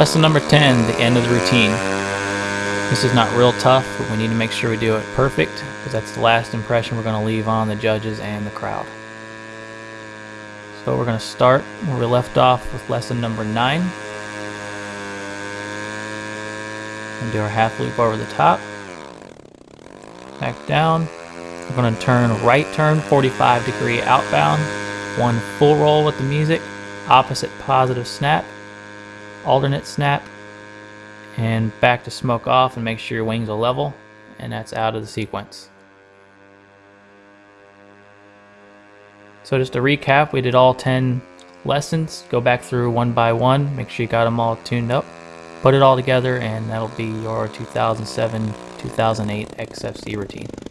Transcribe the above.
Lesson number 10, the end of the routine. This is not real tough, but we need to make sure we do it perfect because that's the last impression we're going to leave on the judges and the crowd. So we're going to start where we left off with lesson number 9. And do our half loop over the top. Back down. We're going to turn right turn 45 degree outbound. One full roll with the music. Opposite positive snap. Alternate snap and back to smoke off and make sure your wings are level and that's out of the sequence. So just to recap, we did all 10 lessons. Go back through one by one, make sure you got them all tuned up. Put it all together and that'll be your 2007-2008 XFC routine.